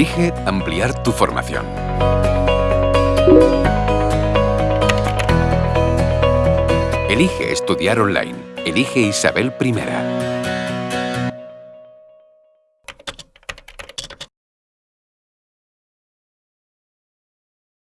Elige ampliar tu formación. Elige estudiar online. Elige Isabel I.